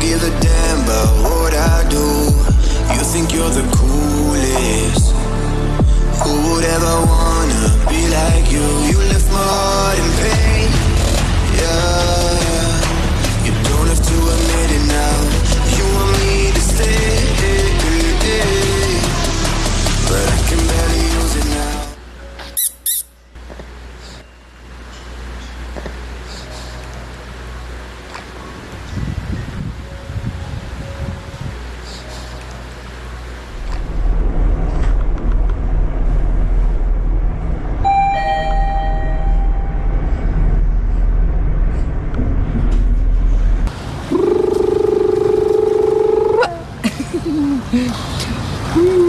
give a damn about what I do. You think you're the coolest. Hum.